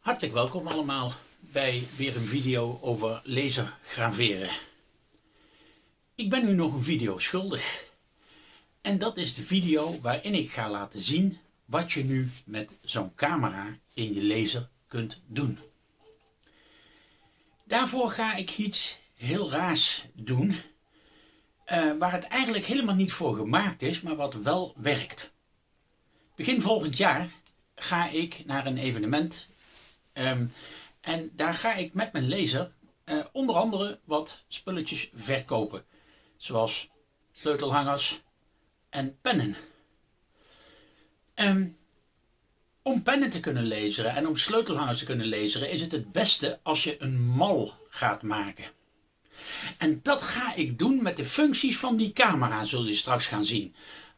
Hartelijk welkom allemaal bij weer een video over laser graveren. Ik ben u nog een video schuldig. En dat is de video waarin ik ga laten zien wat je nu met zo'n camera in je laser kunt doen. Daarvoor ga ik iets heel raars doen, uh, waar het eigenlijk helemaal niet voor gemaakt is, maar wat wel werkt. Begin volgend jaar ga ik naar een evenement Ehm, en daar ga ik met mijn laser uh, onder andere wat spulletjes verkopen. Zoals sleutelhangers en pennen. Um, om pennen te kunnen lezen en om sleutelhangers te kunnen lezen is het het beste als je een mal gaat maken. En dat ga ik doen met de functies van die camera, zul je straks gaan zien.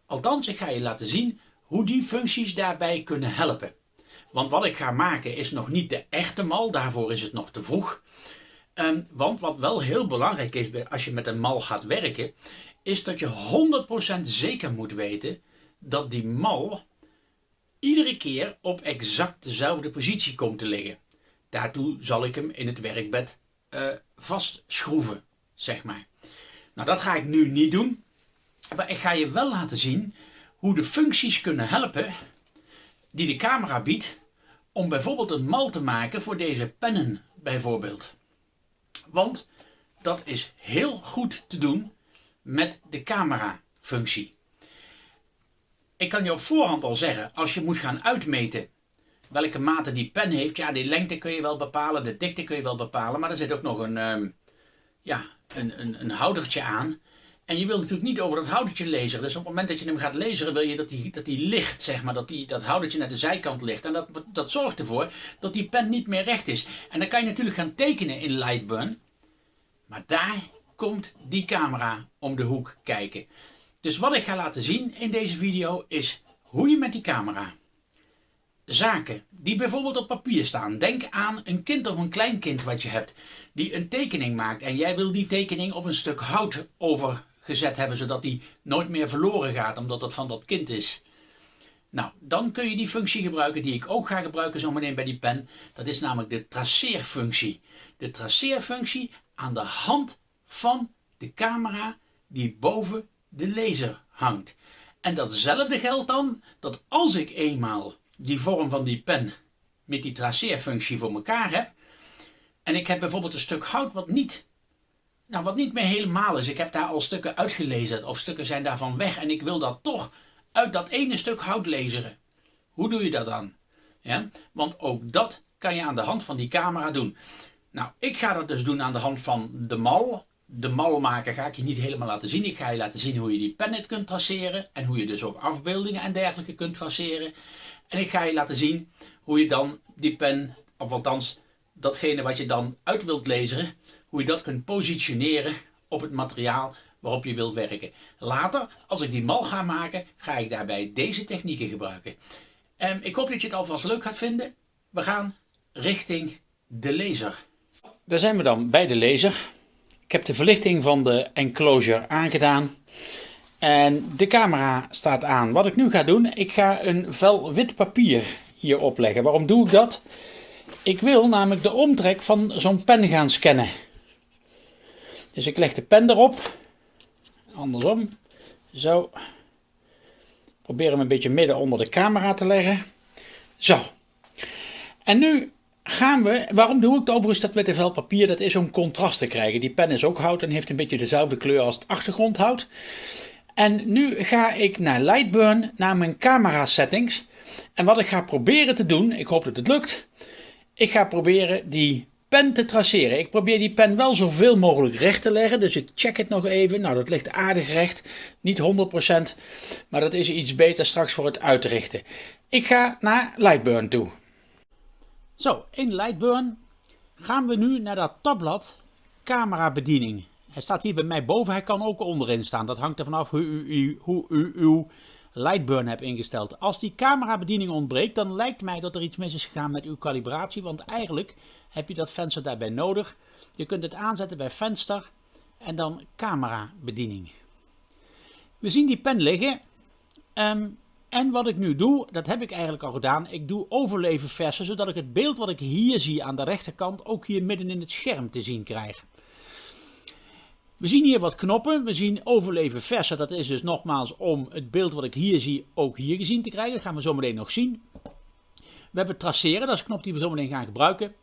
Althans, ik ga je laten zien hoe die functies daarbij kunnen helpen. Want wat ik ga maken is nog niet de echte mal, daarvoor is het nog te vroeg. Um, want wat wel heel belangrijk is als je met een mal gaat werken, is dat je 100% zeker moet weten dat die mal iedere keer op exact dezelfde positie komt te liggen. Daartoe zal ik hem in het werkbed uh, vastschroeven, zeg maar. Nou, dat ga ik nu niet doen. Maar ik ga je wel laten zien hoe de functies kunnen helpen die de camera biedt om bijvoorbeeld een mal te maken voor deze pennen bijvoorbeeld. Want dat is heel goed te doen met de camera functie. Ik kan je op voorhand al zeggen, als je moet gaan uitmeten welke mate die pen heeft, ja die lengte kun je wel bepalen, de dikte kun je wel bepalen, maar er zit ook nog een, um, ja, een, een, een houdertje aan en je wilt natuurlijk niet over dat houdertje lezen. Dus op het moment dat je hem gaat lezen, wil je dat die, dat die ligt, zeg maar. Dat die, dat houdertje naar de zijkant ligt. En dat, dat zorgt ervoor dat die pen niet meer recht is. En dan kan je natuurlijk gaan tekenen in Lightburn. Maar daar komt die camera om de hoek kijken. Dus wat ik ga laten zien in deze video is hoe je met die camera zaken die bijvoorbeeld op papier staan. Denk aan een kind of een kleinkind wat je hebt die een tekening maakt en jij wil die tekening op een stuk hout over gezet hebben, zodat die nooit meer verloren gaat, omdat dat van dat kind is. Nou, dan kun je die functie gebruiken die ik ook ga gebruiken zometeen bij die pen. Dat is namelijk de traceerfunctie. De traceerfunctie aan de hand van de camera die boven de laser hangt. En datzelfde geldt dan dat als ik eenmaal die vorm van die pen met die traceerfunctie voor elkaar heb, en ik heb bijvoorbeeld een stuk hout wat niet nou, wat niet meer helemaal is. Ik heb daar al stukken uitgelezen of stukken zijn daarvan weg. En ik wil dat toch uit dat ene stuk hout lezen. Hoe doe je dat dan? Ja? Want ook dat kan je aan de hand van die camera doen. Nou, ik ga dat dus doen aan de hand van de mal. De mal maken ga ik je niet helemaal laten zien. Ik ga je laten zien hoe je die pennet kunt traceren. En hoe je dus ook afbeeldingen en dergelijke kunt traceren. En ik ga je laten zien hoe je dan die pen, of althans datgene wat je dan uit wilt lezen, hoe je dat kunt positioneren op het materiaal waarop je wilt werken. Later, als ik die mal ga maken, ga ik daarbij deze technieken gebruiken. En ik hoop dat je het alvast leuk gaat vinden. We gaan richting de laser. Daar zijn we dan bij de laser. Ik heb de verlichting van de enclosure aangedaan. En de camera staat aan. Wat ik nu ga doen, ik ga een vel wit papier hier opleggen. Waarom doe ik dat? Ik wil namelijk de omtrek van zo'n pen gaan scannen. Dus ik leg de pen erop. Andersom. Zo. Probeer hem een beetje midden onder de camera te leggen. Zo. En nu gaan we, waarom doe ik overigens dat witte vel papier? Dat is om contrast te krijgen. Die pen is ook hout en heeft een beetje dezelfde kleur als het achtergrondhout. En nu ga ik naar Lightburn, naar mijn camera settings. En wat ik ga proberen te doen, ik hoop dat het lukt. Ik ga proberen die pen te traceren. Ik probeer die pen wel zoveel mogelijk recht te leggen. Dus ik check het nog even. Nou, dat ligt aardig recht. Niet 100%. Maar dat is iets beter straks voor het uitrichten. Ik ga naar Lightburn toe. Zo, in Lightburn gaan we nu naar dat tabblad camera bediening. Hij staat hier bij mij boven. Hij kan ook onderin staan. Dat hangt er vanaf hoe u, hoe u uw Lightburn hebt ingesteld. Als die camerabediening ontbreekt, dan lijkt mij dat er iets mis is gegaan met uw kalibratie. Want eigenlijk heb je dat venster daarbij nodig. Je kunt het aanzetten bij venster en dan camerabediening. We zien die pen liggen. Um, En wat ik nu doe, dat heb ik eigenlijk al gedaan, ik doe overleven versen, zodat ik het beeld wat ik hier zie aan de rechterkant ook hier midden in het scherm te zien krijg. We zien hier wat knoppen, we zien overleven versen, dat is dus nogmaals om het beeld wat ik hier zie ook hier gezien te krijgen, dat gaan we zo meteen nog zien. We hebben traceren, dat is een knop die we zo meteen gaan gebruiken.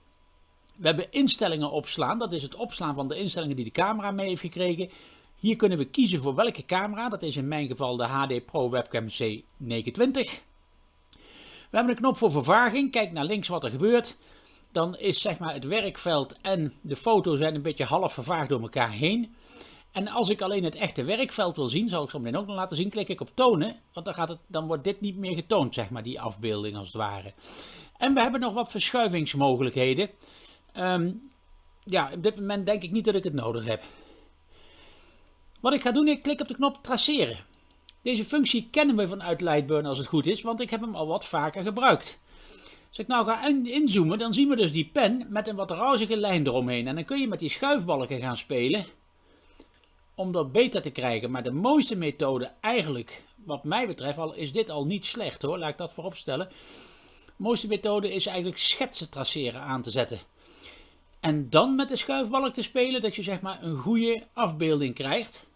We hebben instellingen opslaan, dat is het opslaan van de instellingen die de camera mee heeft gekregen. Hier kunnen we kiezen voor welke camera, dat is in mijn geval de HD Pro Webcam C920. We hebben een knop voor vervaging, kijk naar links wat er gebeurt. Dan is zeg maar het werkveld en de foto zijn een beetje half vervaagd door elkaar heen. En als ik alleen het echte werkveld wil zien, zal ik zo meteen ook nog laten zien, klik ik op tonen. Want dan, gaat het, dan wordt dit niet meer getoond, zeg maar, die afbeelding als het ware. En we hebben nog wat verschuivingsmogelijkheden. Um, ja, op dit moment denk ik niet dat ik het nodig heb. Wat ik ga doen, ik klik op de knop traceren. Deze functie kennen we vanuit Lightburn als het goed is, want ik heb hem al wat vaker gebruikt. Als ik nou ga inzoomen, dan zien we dus die pen met een wat rouzige lijn eromheen. En dan kun je met die schuifbalken gaan spelen om dat beter te krijgen. Maar de mooiste methode eigenlijk, wat mij betreft, al is dit al niet slecht hoor, laat ik dat voorop stellen. De mooiste methode is eigenlijk schetsen traceren aan te zetten. En dan met de schuifbalk te spelen, dat je zeg maar een goede afbeelding krijgt.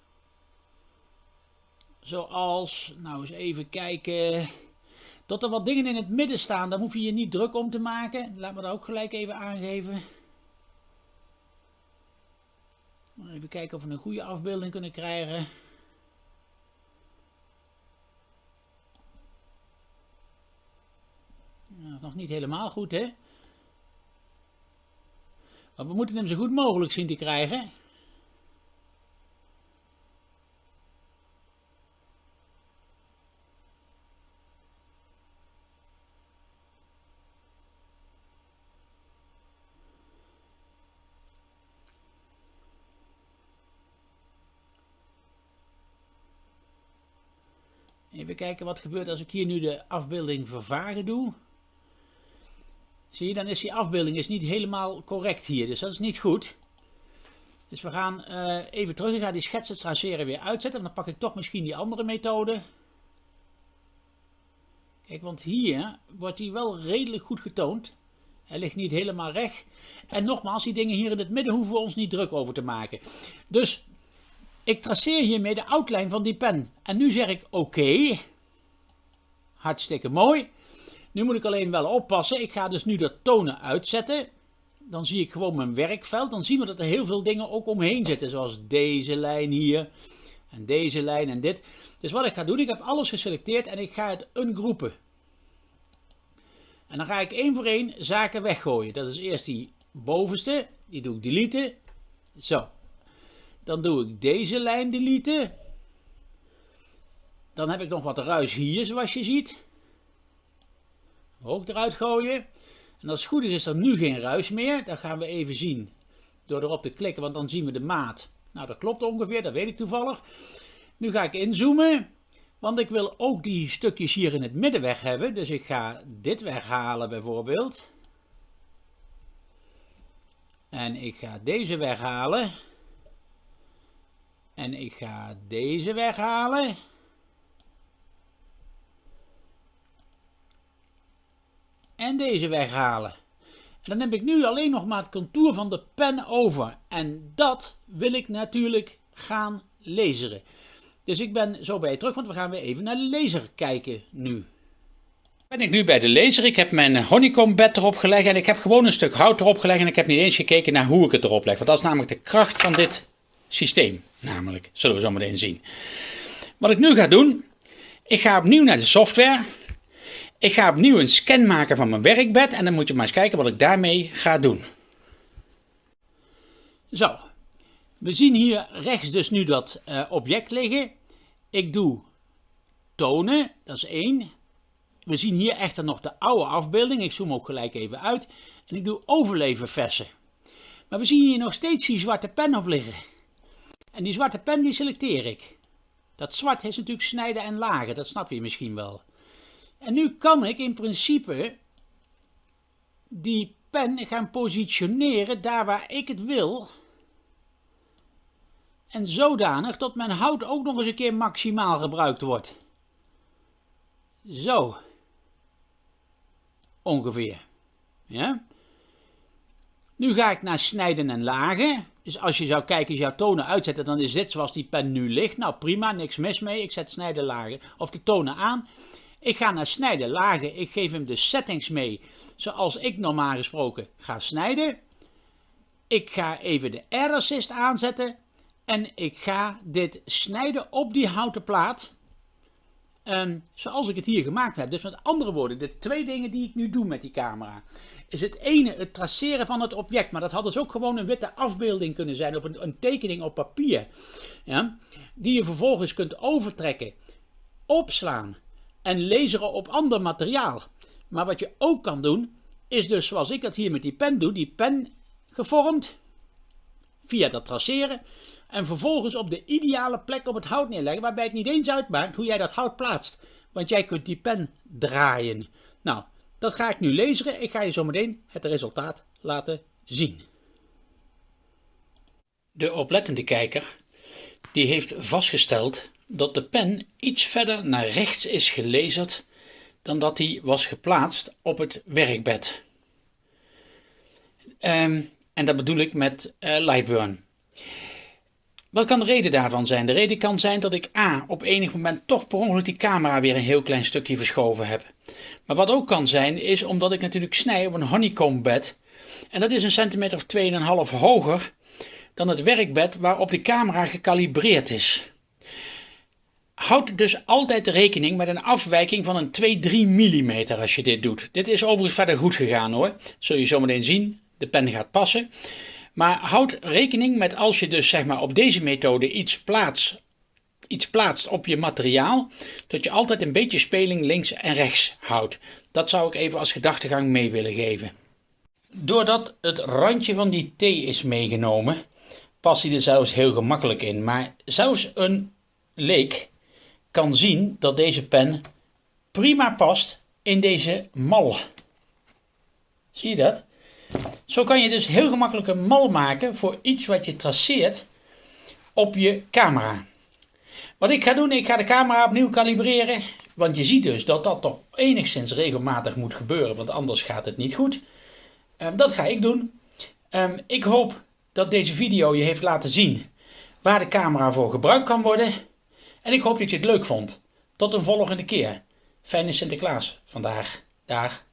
Zoals, nou eens even kijken, dat er wat dingen in het midden staan, daar hoef je je niet druk om te maken. Laat me dat ook gelijk even aangeven. Even kijken of we een goede afbeelding kunnen krijgen. Nog niet helemaal goed hè. Maar we moeten hem zo goed mogelijk zien te krijgen. Even kijken wat gebeurt als ik hier nu de afbeelding vervagen doe. Zie je, dan is die afbeelding is niet helemaal correct hier. Dus dat is niet goed. Dus we gaan uh, even terug. Ik ga die schetsen traceren weer uitzetten. En dan pak ik toch misschien die andere methode. Kijk, want hier wordt hij wel redelijk goed getoond. Hij ligt niet helemaal recht. En nogmaals, die dingen hier in het midden hoeven we ons niet druk over te maken. Dus ik traceer hiermee de outline van die pen. En nu zeg ik oké. Hartstikke mooi. Nu moet ik alleen wel oppassen. Ik ga dus nu dat tonen uitzetten. Dan zie ik gewoon mijn werkveld. Dan zien we dat er heel veel dingen ook omheen zitten. Zoals deze lijn hier. En deze lijn en dit. Dus wat ik ga doen, ik heb alles geselecteerd en ik ga het ungroepen. En dan ga ik één voor één zaken weggooien. Dat is eerst die bovenste. Die doe ik deleten. Zo. Dan doe ik deze lijn deleten. Dan heb ik nog wat ruis hier, zoals je ziet. Ook eruit gooien. En als het goed is, is er nu geen ruis meer. Dat gaan we even zien door erop te klikken, want dan zien we de maat. Nou, dat klopt ongeveer, dat weet ik toevallig. Nu ga ik inzoomen, want ik wil ook die stukjes hier in het midden weg hebben. Dus ik ga dit weghalen bijvoorbeeld. En ik ga deze weghalen. En ik ga deze weghalen. En deze weghalen. En dan heb ik nu alleen nog maar het contour van de pen over. En dat wil ik natuurlijk gaan laseren. Dus ik ben zo bij je terug, want we gaan weer even naar de laser kijken nu. Ben ik nu bij de laser. Ik heb mijn honeycomb bed erop gelegd en ik heb gewoon een stuk hout erop gelegd. En ik heb niet eens gekeken naar hoe ik het erop leg. Want dat is namelijk de kracht van dit systeem. Namelijk, zullen we zo meteen zien. Wat ik nu ga doen, ik ga opnieuw naar de software. Ik ga opnieuw een scan maken van mijn werkbed en dan moet je maar eens kijken wat ik daarmee ga doen. Zo, we zien hier rechts dus nu dat uh, object liggen. Ik doe tonen, dat is één. We zien hier echter nog de oude afbeelding. Ik zoom ook gelijk even uit. En ik doe overleven versen. Maar we zien hier nog steeds die zwarte pen op liggen. En die zwarte pen die selecteer ik. Dat zwart is natuurlijk snijden en lagen, dat snap je misschien wel. En nu kan ik in principe die pen gaan positioneren daar waar ik het wil. En zodanig dat mijn hout ook nog eens een keer maximaal gebruikt wordt. Zo. Ongeveer. Ja. Nu ga ik naar snijden en lagen. Dus als je zou kijken, jouw tonen uitzetten, dan is dit zoals die pen nu ligt. Nou prima, niks mis mee. Ik zet snijden lagen of de tonen aan. Ik ga naar snijden lagen. Ik geef hem de settings mee zoals ik normaal gesproken ga snijden. Ik ga even de Air Assist aanzetten. En ik ga dit snijden op die houten plaat. Um, zoals ik het hier gemaakt heb. Dus met andere woorden, de twee dingen die ik nu doe met die camera. Is het ene het traceren van het object. Maar dat had dus ook gewoon een witte afbeelding kunnen zijn. Op een, een tekening op papier. Ja, die je vervolgens kunt overtrekken. Opslaan. En laseren op ander materiaal. Maar wat je ook kan doen. Is dus zoals ik dat hier met die pen doe. Die pen gevormd. Via dat traceren en vervolgens op de ideale plek op het hout neerleggen, waarbij het niet eens uitmaakt hoe jij dat hout plaatst. Want jij kunt die pen draaien. Nou, dat ga ik nu lezen. Ik ga je zo meteen het resultaat laten zien. De oplettende kijker die heeft vastgesteld dat de pen iets verder naar rechts is gelezerd dan dat hij was geplaatst op het werkbed. Um, en dat bedoel ik met uh, Lightburn. Wat kan de reden daarvan zijn? De reden kan zijn dat ik A. op enig moment toch per ongeluk die camera weer een heel klein stukje verschoven heb. Maar wat ook kan zijn is omdat ik natuurlijk snij op een honeycomb bed. En dat is een centimeter of 2,5 hoger dan het werkbed waarop de camera gekalibreerd is. Houd dus altijd rekening met een afwijking van een 2-3 mm als je dit doet. Dit is overigens verder goed gegaan hoor. Zul je zometeen zien. De pen gaat passen. Maar houd rekening met als je dus zeg maar op deze methode iets plaatst, iets plaatst op je materiaal, dat je altijd een beetje speling links en rechts houdt. Dat zou ik even als gedachtegang mee willen geven. Doordat het randje van die T is meegenomen, past hij er zelfs heel gemakkelijk in. Maar zelfs een leek kan zien dat deze pen prima past in deze mal. Zie je dat? Zo kan je dus heel gemakkelijk een mal maken voor iets wat je traceert op je camera. Wat ik ga doen, ik ga de camera opnieuw kalibreren. Want je ziet dus dat dat toch enigszins regelmatig moet gebeuren, want anders gaat het niet goed. Um, dat ga ik doen. Um, ik hoop dat deze video je heeft laten zien waar de camera voor gebruikt kan worden. En ik hoop dat je het leuk vond. Tot een volgende keer. Fijne Sinterklaas vandaag. Dag.